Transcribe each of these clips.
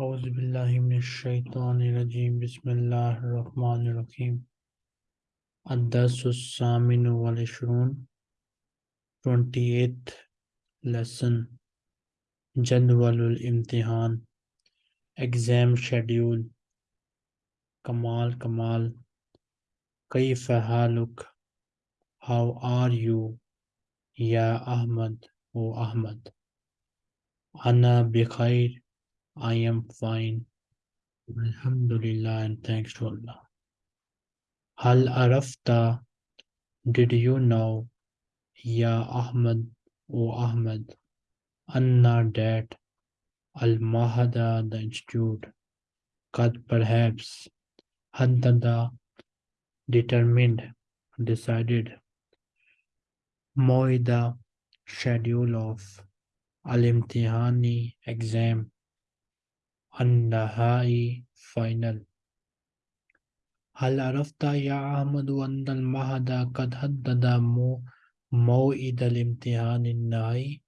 اعوذ باللہ من الشیطان الرجیم، بسم اللہ الرحمن الرحیم. الدرس السامن والعشرون 28th لیسن جدول الامتحان اگزام شیڈیول کمال کمال کئی حالک ہاؤ آر یو یا احمد، او احمد. انا بخیر I am fine. Alhamdulillah and thanks to Allah. Hal arafta, did you know, Ya Ahmad, O Ahmad, Anna that Al Mahada, the institute, Kad perhaps, Haddada, determined, decided, Moida, schedule of Al Imtihani exam النهائي final هل عرفت يا أحمد أن المعهد قد حدد موعد الامتحان النهائي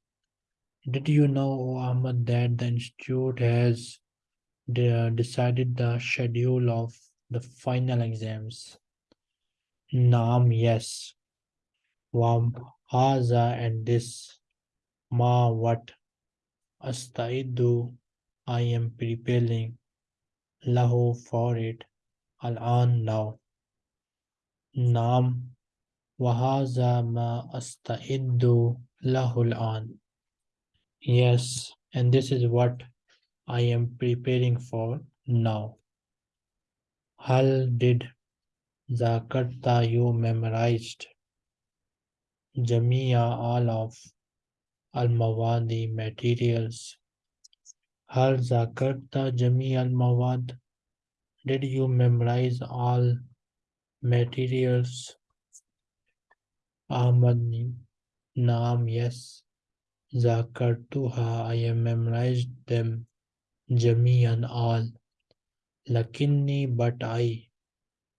Did you know, O Ahmad, that the institute has decided the schedule of the final exams? Naam, yes. Wam, haza, and this. Ma, what? Astaidu, I am preparing lahu for it al-an now. Naam wahaza ma asta'iddu lahu al-an. Yes, and this is what I am preparing for now. Hal did zakarta you memorized jamia all of al-mawadi materials Zakarta jami al mawad? Did you memorize all materials? Ahmad Naam, yes. Zakartuha, I have memorized them. Jami and all. Lakinni, but I.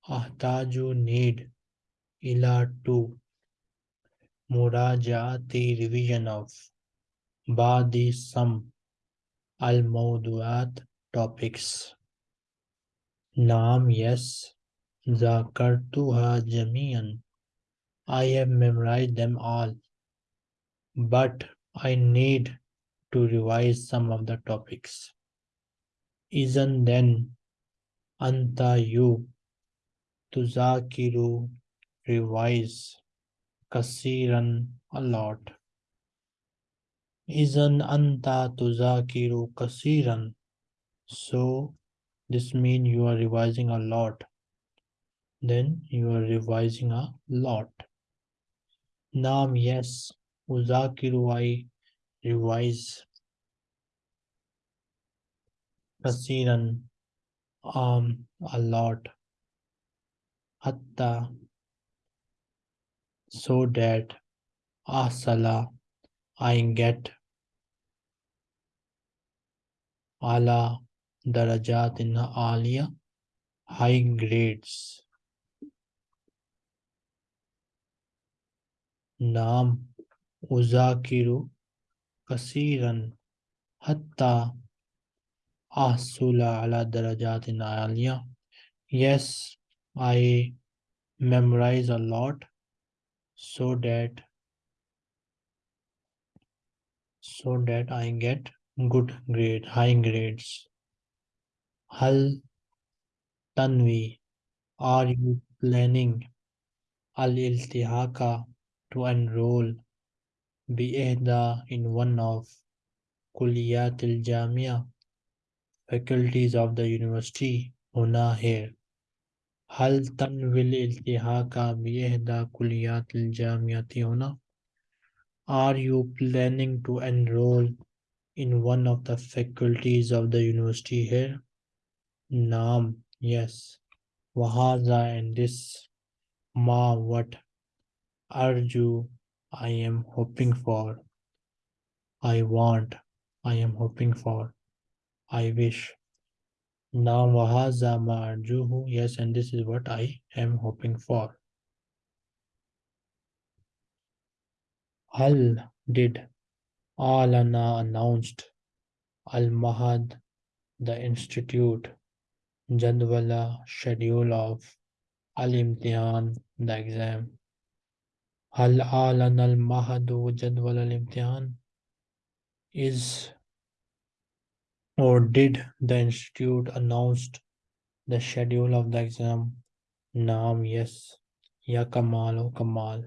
Ahtaju need. Ila to. Murajaati revision of. Badi some Al-Mawdu'at topics. Naam, yes. Zakartuha jamian. I have memorized them all. But I need to revise some of the topics. Isn't then anta you tuzakiru revise kasiran a lot. Izan anta tuzakiru kasiran. So this means you are revising a lot. Then you are revising a lot. Naam, yes. Uzakiru, I revise. Kasiran, um, a lot. Hatta, so that asala, I get ala darajat in alia high grades. Naam uzakiru kasiran hatta ahsula ala darajat in alia yes i memorize a lot so that so that i get good grade, high grades. Hal Tanvi, are you planning Al Iltihaka to enroll Bi'ehda in one of Kuliyat al Jamia faculties of the university Huna here. Hal Tanvil Iltihaka Bi'ehda Kuliyat al Jamiati Huna? Are you planning to enroll in one of the faculties of the university here? Naam, yes. Wahaza and this ma what arju I am hoping for. I want, I am hoping for. I wish. Naam wahaza ma arjuhu. Yes, and this is what I am hoping for. Hal did Alana announced. Al Mahad the institute jadwala schedule of al imtihan the exam. Hal alana al mahadu jadwal al imtihan is or did the institute announced the schedule of the exam? Naam yes. Ya kamal o kamal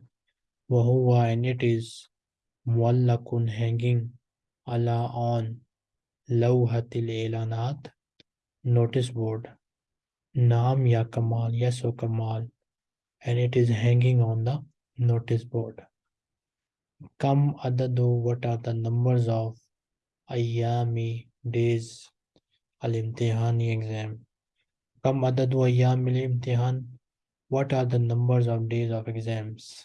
wahuwa and it is muallakun hanging ala on lawhatil elanat. Notice board. Naam ya kamal yes o kamal and it is hanging on the notice board. Kam adadu what are the numbers of ayami days al imtihani exam? Kam adadu ayami al imtihan what are the numbers of days of exams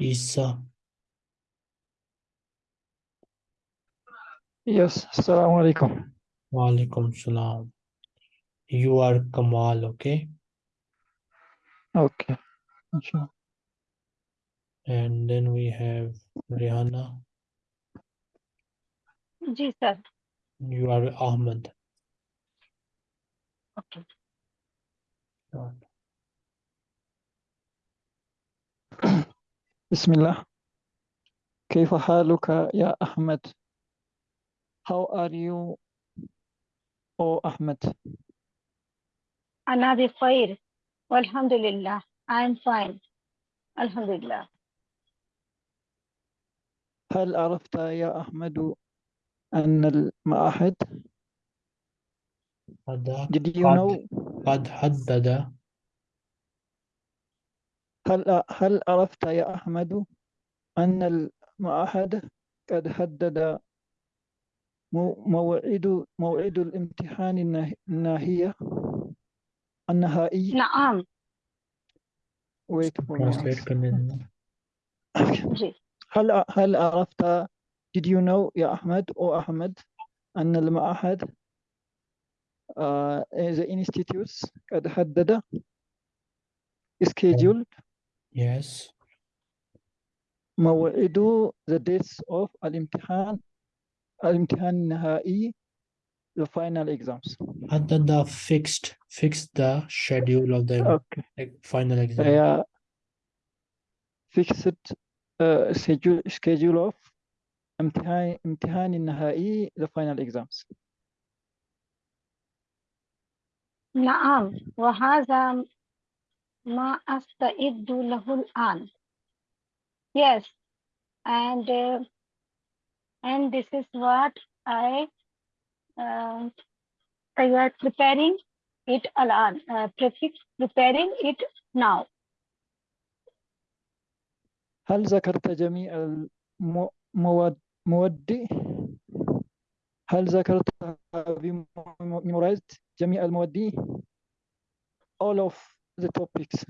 is uh... yes assalamu alaikum wa alaikum salam you are kamal okay okay sure. and then we have rihanna Ji, sir. You are Ahmed. Okay. Sure. بسم الله. كيف حالك يا أحمد؟ How are you O أحمد؟ أنا بخير والحمد لله. I'm fine. الحمد لله هل عرفت يا أحمد أن المعهد هذا Did you قد- know قد حدد هل هل عرفت يا أحمد أن المعهد قد حدد موعد موعد الامتحان الناهية؟ النهائي؟ نعم. Wait for هل هل عرفت did you know يا أحمد أو أحمد أن المعهد uh, آه، the institutes قد حدد scheduled Yes. موعد the dates of الامتحان الامتحان النهائي the final exams حدد fixed fixed the schedule of the okay like, final exam. yeah fixed uh, schedule schedule of امتحان امتحان النهائي the final exams نعم وهذا ما أستعد له الآن yes and uh, and this is what I uh, I are preparing it الآن uh, prefix preparing it now هل ذكرت جميع المواد مواد هل ذكرت have you memorized جميع المواد all of the topics.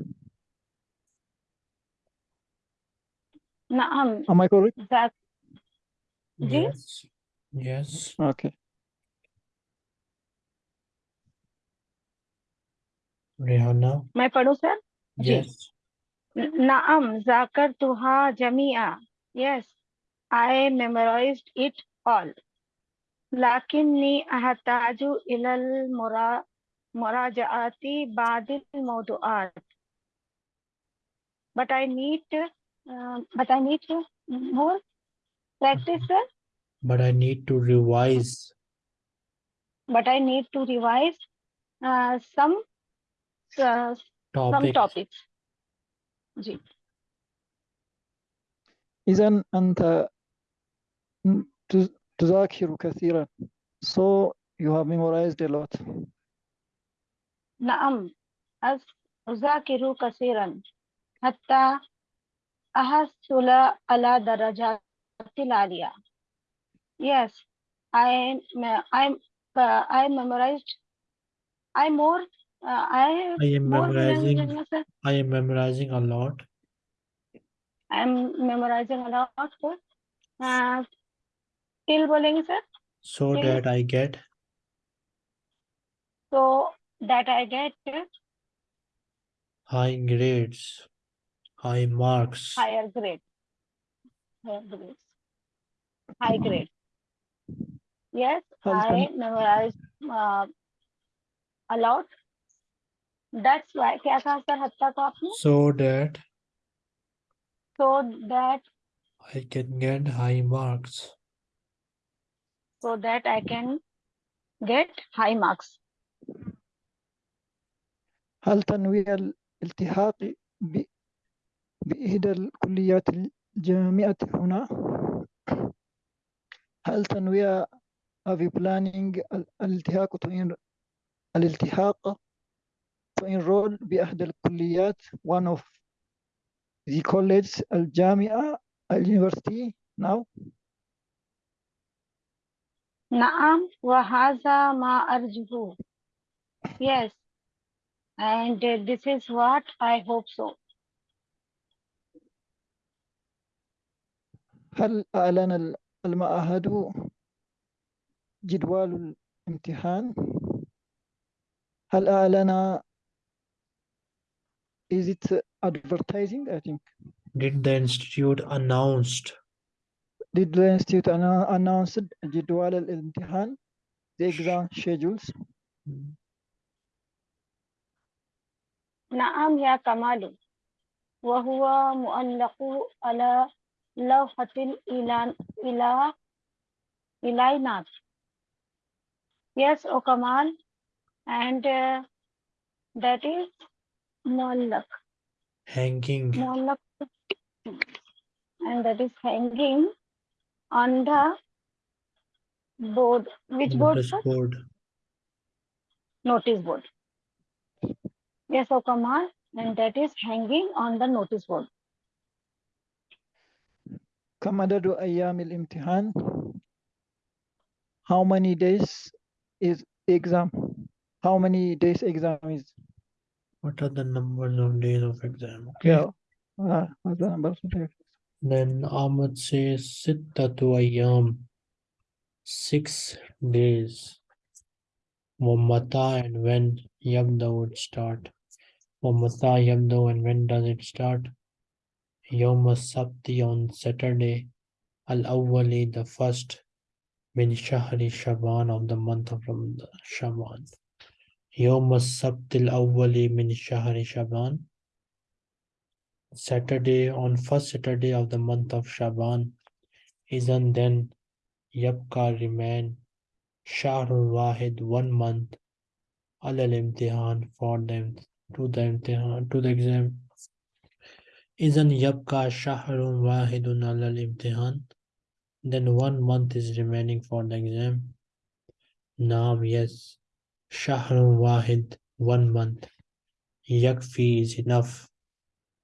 Naam. Am I correct? That yes. Yes. Okay. Rihanna. My pardon, sir? Yes. Naam, Zakar Tuha Jamia. Yes, I memorized it all. Lakinni ahataju ilal mura مراجعة بعض الموضوعات but I need uh, but I need more practice sir. But I need to revise. but I need to revise uh, some uh, some Topic. topics ji إذا أنت تز- تذاكر كثيرا so you have memorized a lot نعم أس- أذاكر كثيرا حتى أحصل على درجات العالية yes I I uh, I memorized I more uh, I I am more memorizing. sir. I am memorizing a lot. I'm memorizing a lot sir. uh, still बोलेंगे sir So Yes. that I get so that I get uh, high grades, high marks, higher grade, grades, high grade. Yes, I memorized uh, a lot. That's why. क्या था sir So that. So that. I can get high marks. So that I can get high marks. هل تنوي الالتحاق بإحدى الكليات الجامعة هنا؟ هل تنوي planning ال- الالتحاق en- الالتحاق to enroll بأحدى الكليات one of the college الجامعة اليونيفرسيتي now نعم وهذا ما أرجوه. Yes, and uh, this is what I hope so. هل أعلن ال- المعهد جدول الامتحان؟ هل أعلن is it advertising I think Did the institute announced did the institute annou- announced جدول الامتحان the exam schedules Naam ya Kamalu. Wa muallaku ala lawhatil ilan ila ilainat. Yes, O Kamal. And uh, that is muallak. Hanging. Muallak, And that is hanging on the board. Which board? Notice board. Notice board Yes, O Kamal, and that is hanging on the notice board. كم عدد أيام الامتحان how many days is exam how many days exam is What are the numbers of days of exam? Okay. yeah uh, هذا number of- Then Ahmad says sittatu ayyam. Six days. Wamata and when yabda would start. Wamata yabda and when does it start? Yom sabti on Saturday. Al awwali the first. Min shahri Shaban of the month of Ramadan. Shaban. Yom sabti al awwali min shahri Shaban. Saturday on first Saturday of the month of Shaban. Isn't then Yabka remain Shahrul Wahid one month Alal Imtihan for them to the imtihan uh, to the exam. Isn't Yabka Shahrul Wahidun Alal Imtihan? Then one month is remaining for the exam. Naam, yes. Shahrul Wahid, one month. Yakfi is enough.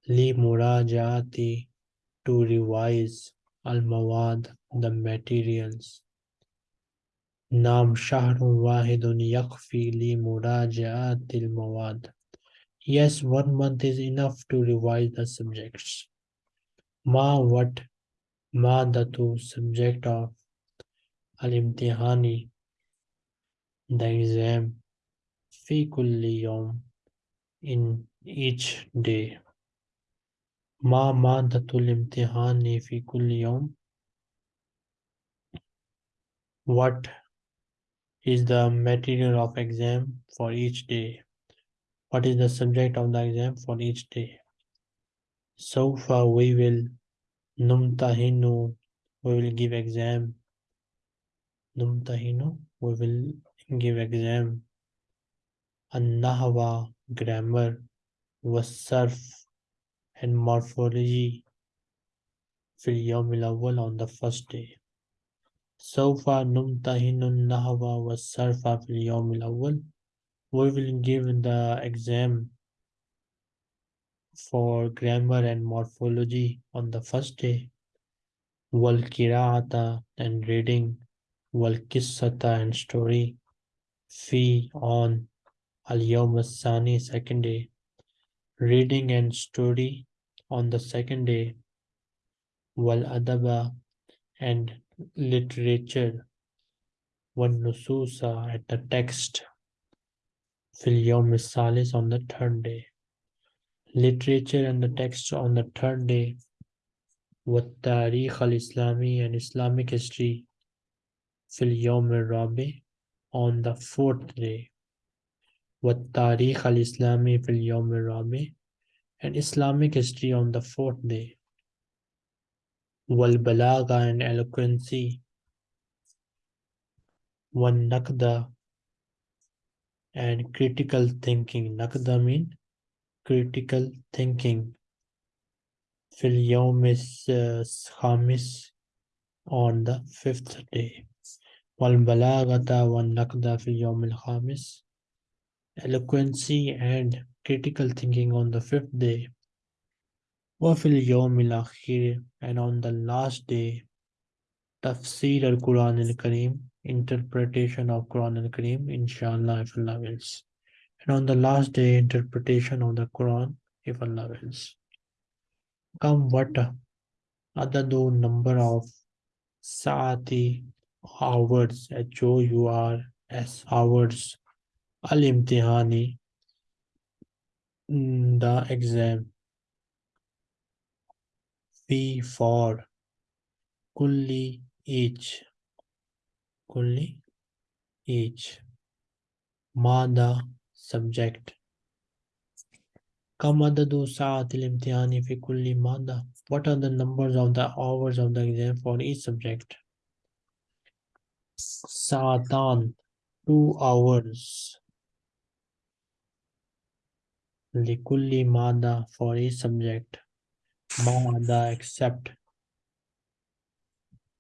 Li murajaati to revise al mawad the materials. Naam shahrun wahidun yakfi li murajaati al mawad. Yes, one month is enough to revise the subjects. Ma what? Ma datu subject of al-imtihani, the exam, fi kulli yom, in each day. Ma ma datul imtihani fi kulli yom. What is the material of exam for each day? What is the subject of the exam for each day? So far we will numtahinu we will give exam numtahinu we will give exam an-nahwa grammar was-sarf and morphology في اليوم الأول on the first day. سوف نمتحن النحو والصرف في اليوم الأول. we will give the exam for grammar and morphology on the first day. Walkiraata and reading walqisata and story fi on al second day. Reading and story on the second day wal adaba and literature One nususa at the text fil yawm on the third day. Literature and the text on the third day. What tariq al Islami and Islamic history. Fil yawm rabi on the fourth day. What tariq al Islami and Islamic history on the fourth day. Walbalaga and eloquency. One nakda and critical thinking. Nakda mean critical thinking. Fil yawmis uh, khamis on the fifth day. Wal balagata wan nakda fil yawmil khamis. Eloquency and critical thinking on the fifth day. Wafil yawmil akhir and on the last day. Tafsir al-Quran al-Kareem interpretation of Quran al-Kareem inshallah if Allah wills. And on the last day interpretation of the Quran if Allah wills. Come what adadu number of saati hours Jo U R S hours al imtihani the exam. V for kulli each Kulli each mada subject. Kam sa'atil imtihani fi kulli mada. What are the numbers of the hours of the exam for each subject? Sa'atan, two hours. Likulli mada for each subject. Mada except.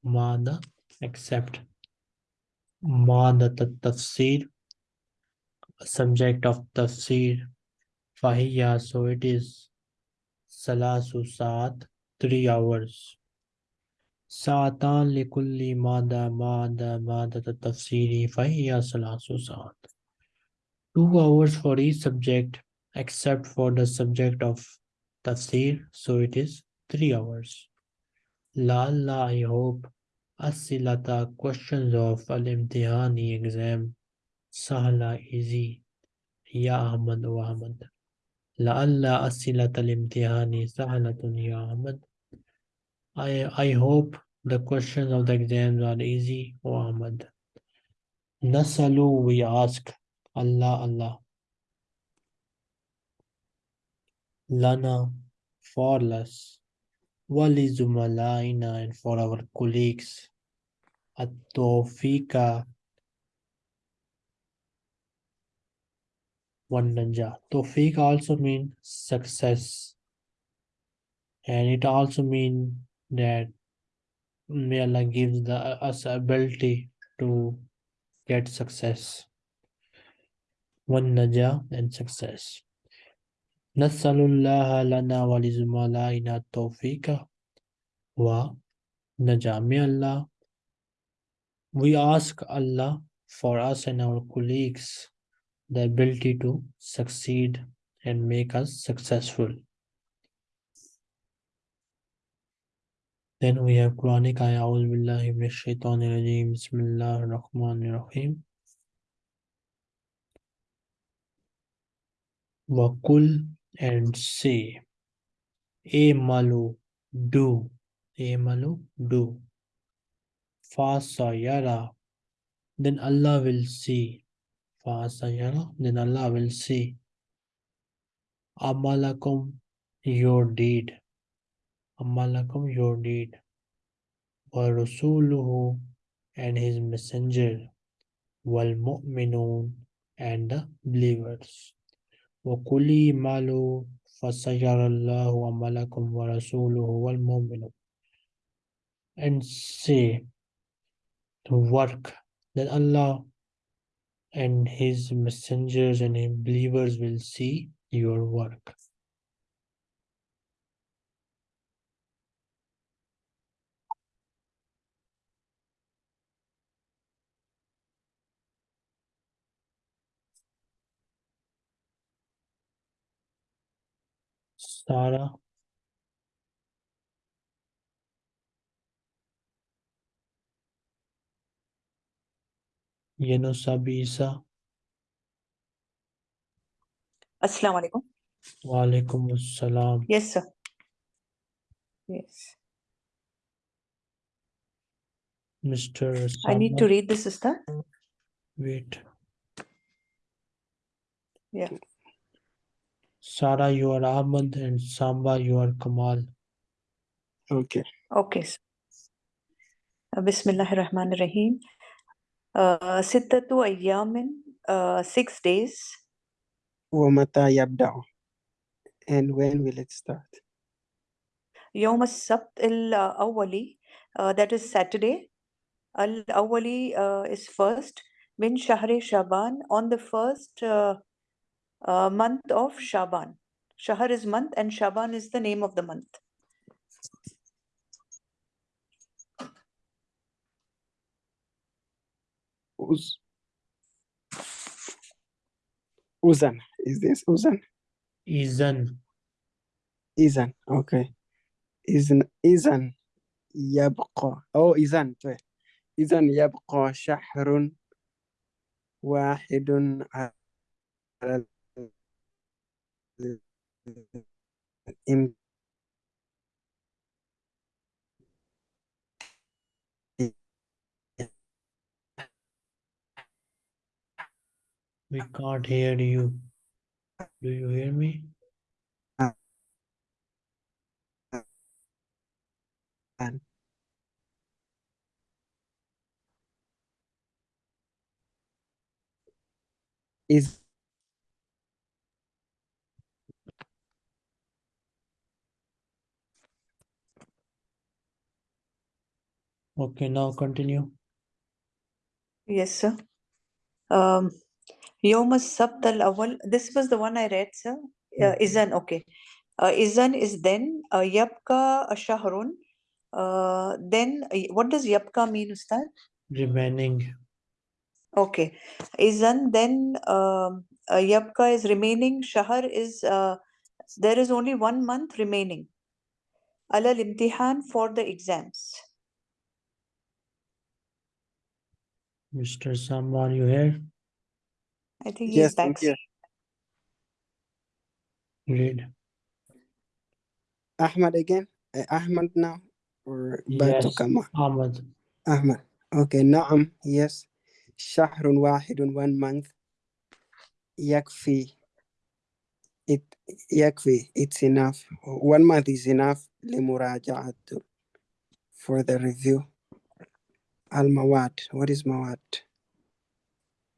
Mada except. مادة التفسير subject of تفسير فهي so it is ثلاث ساعات three hours ساعتان لكل مادة مادة مادة التفسير فهي ثلاث ساعات two hours for each subject except for the subject of tafsir so it is three hours لعل I hope Asilata questions of Al Imtihani exam Sahla easy Ya Ahmad wa Ahmad. La'alla Asilata Al Imtihani Sahlatun Ya Ahmad. I, I hope the questions of the exams are easy O Ahmad. Nasalu we ask Allah Allah. Lana for wali zumalaina and for our colleagues at one Wandanja. Tofika also means success. And it also means that may Allah gives the, us ability to get success. One naja and success. نسأل الله لنا ولزملائنا التوفيق ونجاة may Allah we ask Allah for us and our colleagues the ability to succeed and make us successful. Then we have Quranic ayah, A'udhu Billahi Minash Shaitanir Rajeem, Bismillah ar-Rahman ar-Rahim. Wakul and say, E malu, do, E malu, do. Fasayara, then Allah will see. Fasayara, then Allah will see. Amalakum, your deed. Amalakum, your deed. Wa Rasuluhu, and his messenger. Wal mu'minun, and the believers. Malu, fasayarallahu amalakum wa rasuluhu wal mu'minun. And say, to work that Allah and his messengers and his believers will see your work. Sarah Yunus Abisa Assalamu alaikum. Walaikum Assalam Yes, sir. Yes. Mr. I need to read this, Ustad. wait. Yeah. Sara, you are Ahmad, and Samba, you are Kamal. Okay. Okay. Uh, Bismillahir rahman Rahim. Uh, Sittatu ayyamin, uh, six days. Wamata yabda. And when will it start? Yom as-sabt al-awwali, that is Saturday. Al-awwali uh, is first. Min shahri shaban, on the first uh, uh, month of Shaban. Shahr is month and Shaban is the name of the month. Uz Uzan is this Uzan Izan, إذن okay إذن إذن يبقى أو إذن طيب إذن يبقى شهر واحد على in We can't hear you. Do you hear me? And is Okay, now continue. Yes, sir. Um, Yom Sabt al-Awwal, this was the one I read, sir. Uh, Okay. Izan, okay. Uh, Izan is then, uh, Yabka Shahrun. Uh, then, uh, what does Yabka mean, Ustad? Remaining. Okay. Izan, then, um, uh, Yabka is remaining. Shahr is, uh, there is only one month remaining. Alal imtihan for the exams. Mr. Sam, are you here? I think yes, he's back. Yes. Ahmad again? Uh, Ahmad now? Or back yes, to Kamal? Ahmad. Ahmad. Okay, Naam, yes. Shahrun wahidun, one month. Yakfi. It, yakfi, it's enough. One month is enough. For the review. المواد what is مواد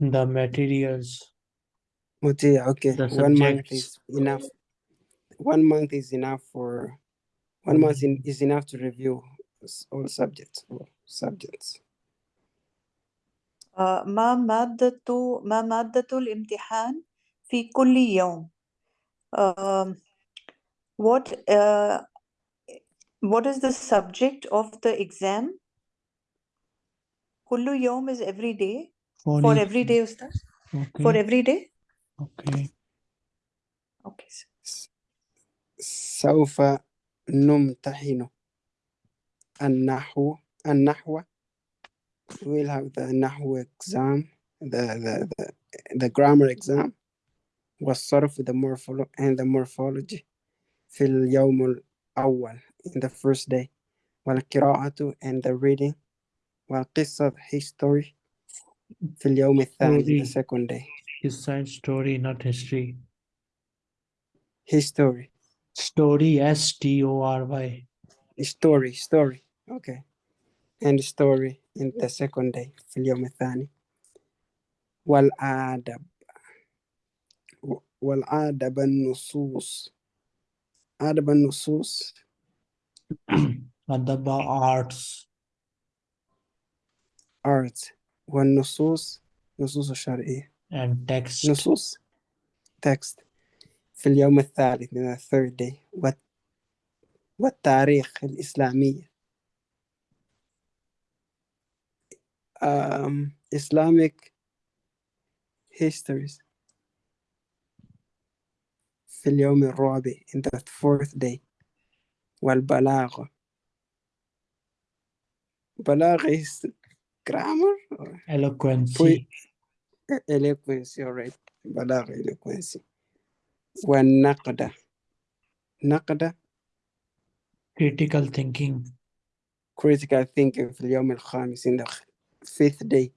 The materials, Mutia, okay the one month subjects. is enough one month is enough for one month in, is enough to review s- all subjects all subjects آه، ما مادة ما مادة الامتحان في كل يوم um, what uh, what is the subject of the exam كل يوم is every day For for each- every day Ustaz? for Okay, every day okay. okay sir. س- سوف نمتحن النحو النحو we'll have the نحو exam the the the, the grammar exam والصرف the morpholo and the morphology في اليوم الأول in the first day والقراءة and the reading والقصة history في اليوم الثاني the Story. second day His side story, not history. history Story, S T O R Y. story story okay and story in the second day في اليوم الثاني والآدب و- والآدب النصوص آدب النصوص Adaba arts Arts والنصوص نصوص الشرعية and text. نصوص text. في اليوم الثالث in the third day والت- والتاريخ الإسلامية um, Islamic histories. في اليوم الرابع in the fourth day والبلاغة. بلاغة is grammar or Eloquency. eloquence alright بلاغة eloquence والنقدة نقدة Critical thinking. critical thinking في اليوم الخامس in the fifth day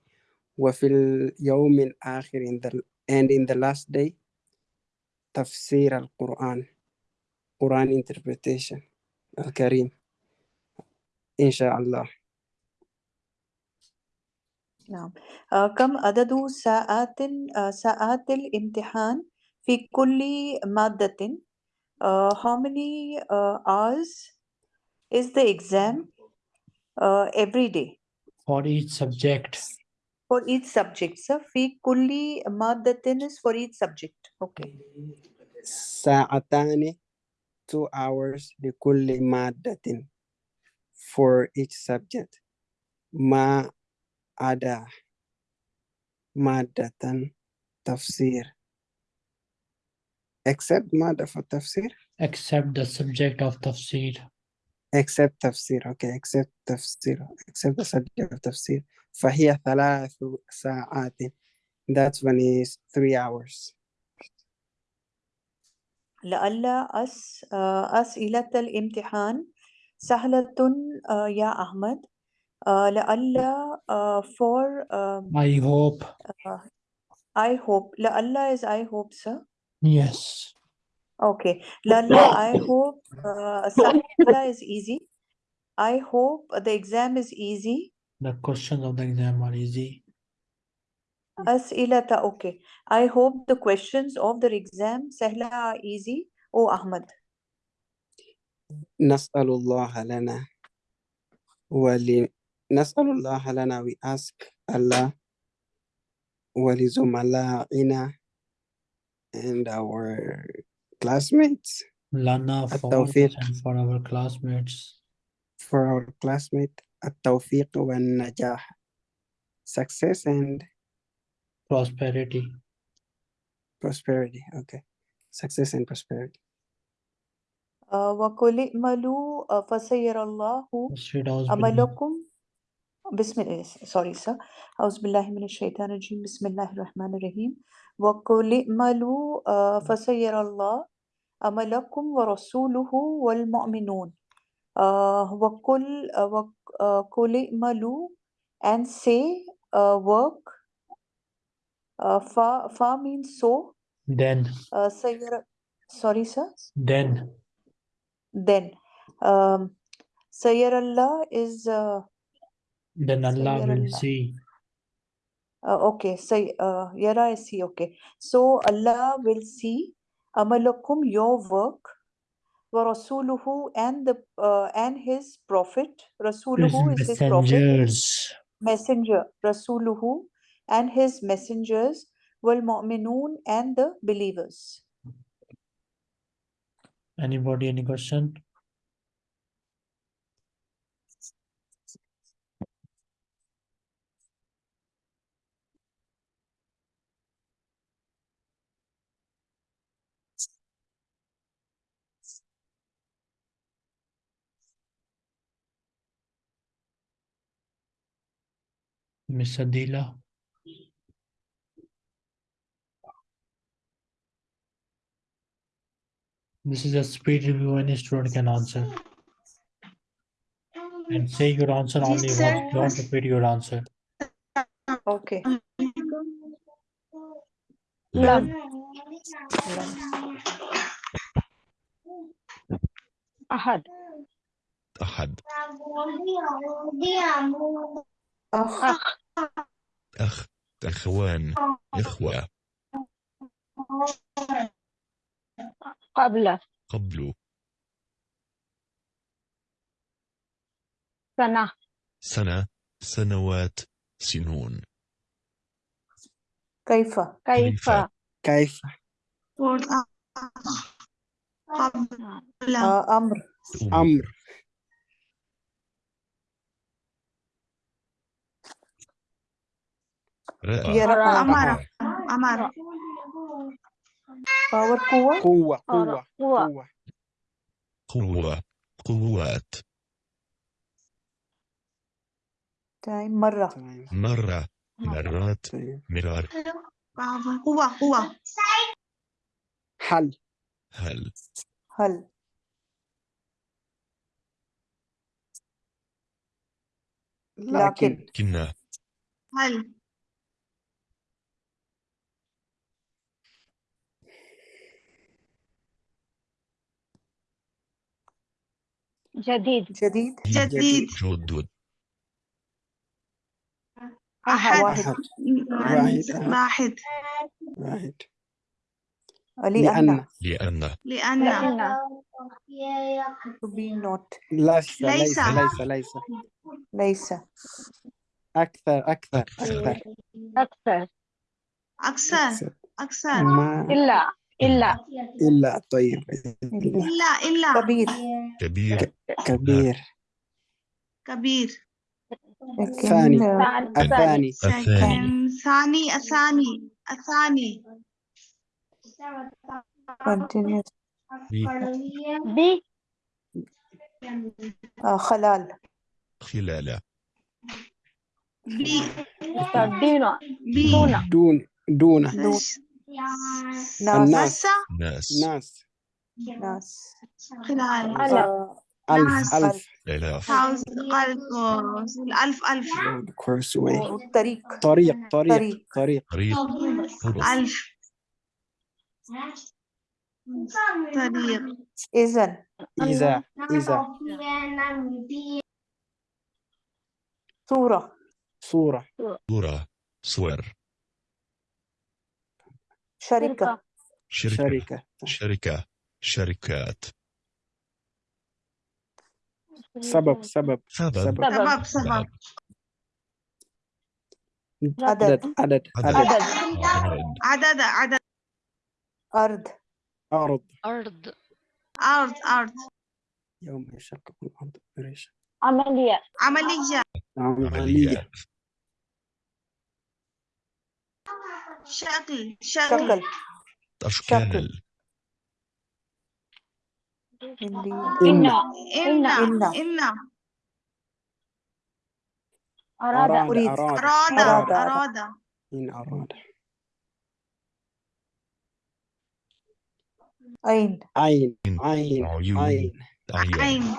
وفي اليوم الآخر in the and in the last day تفسير القرآن Quran interpretation الكريم إن شاء الله نعم آه، كم عدد ساعات آه، ساعات الامتحان في كل مادة uh, how many uh, hours is the exam uh, every day For each subject, for each subject sir في كل مادة is for each subject okay ساعتان two hours لكل مادة for each subject ما عدا مادة تفسير except مادة في التفسير except the subject of tafsir. except تفسير okay except تفسير except the subject of تفسير فهي ثلاث ساعات. That one is three hours. لعل أس آه، أسئلة الامتحان سهلة آه، يا أحمد. آه، لعل آه، for um, I hope. I hope لعل is I hope sir Yes. Okay, Lalla, I hope uh, Sahila is easy. I hope the exam is easy. The questions of the exam are easy. As'ilata, okay. I hope the questions of the exam Sahla are easy. Oh, Ahmad. نسأل الله لنا ول نسأل الله لنا we ask Allah ولزملائنا and our classmates Lana for us التوفيق. and for our classmates. for our classmate التوفيق والنجاح success and Prosperity. prosperity okay success and prosperity Uh, وَقُلِ اعْمَلُوا uh, فَسَيَرَ اللَّهُ Straight out عملكم Bismillah, sorry, sir. Auzubillahi minash shaitanir rajim. Bismillahir rahmanir rahim. Wa qul malu uh, fasayarallah amalakum wa rasuluhu wal mu'minun. Uh, wa qul uh, malu and say uh, work. Uh, fa fa means so. Then. Uh, sayara, sorry, sir. Then. Then. Um, Sayyarallah is uh, then Allah will see. Uh, okay, so uh, Yara I see. Okay, so Allah will see amalakum your work, wa rasuluhu and the uh, and His prophet. His Rasuluhu is His prophet, messenger. Rasuluhu and His messengers, wal mu'minun and the believers. Anybody, any question? Miss Adila. This is a speed review any student can answer. And say your answer only yes, once. Don't repeat your answer. Okay. Love. Ahad. Ahad. أخ. أخ أخ أخوان إخوة. قبل. قبل. سنة. سنة سنوات سنون. كيف؟ كيف؟ كيف؟ آه، أمر. أمر. رأى. رأى باور قوة. قوة قوة. قوة. قوات. تايم مرة. مرة. مرات. طيب مرار. قوة قوة. حل. هل هل لكن لكن. كنا. هل جديد. جديد؟ جديد. جدد. أحد. واحد. واحد. واحد. لأن. لأن. لأن. لأن. لأن. to be not ليس. ليس. ليس. ليس. ليس. أكثر. أكثر. أكثر. أكثر. أكثر. أكثر. إلا. إلا. إلا. طيب. إلا. إلا كبير. كبير. كبير. كبير. ثاني. ثاني الثاني. ثاني الثاني الثاني continuous آه، خلال. خلال. دون. دون. دون. الناس. ناس. ناس. ناس. خلال. ألف. ألف ناس. ألف. course way طريق. طريق طريق. طريق. ألف. طريق. إذن. إذا إذا. صورة. صورة. صورة. صور. شركة. شركة. شركة. شركة. شركات. سبب سبب. سبب. سبب. سبب سبب. عدد. عدد. عدد. عدد. عدد. عدد عدد. أرض. أرض. أرض. أرض أرض. يوم يشقق الأرض. عملية. عملية. عملية. شكل شكل شكل أشكال. Indeed. إن. إن. إن. إن. أراد أراد أريد. أراد أراد إن. أراد أين عين. عين. عيون. عين. أعيان عين.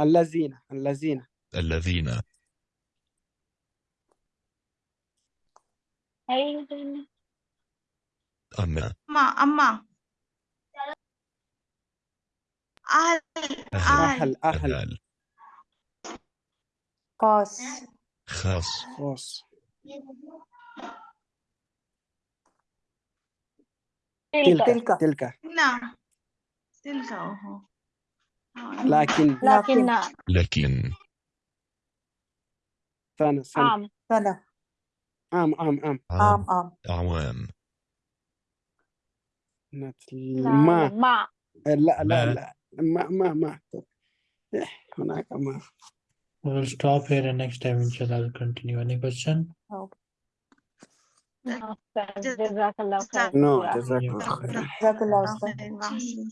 الذين الذين الذين أما. أما أما. أهل أهل. أهل. أهل. أهل. خاص. خاص. خاص. تلك تلك. تلك. تلك. نعم تلك أهو. لكن لكن. لكن. سنة سنة سنة عام عام عام عام عام عام أعوام ما مع لا لا ما. لا ما ما ما إيه، هناك ما We'll stop here and next time inshallah I'll continue. Any question? جزاك الله خير no جزاك الله خير جزاك الله خير خير.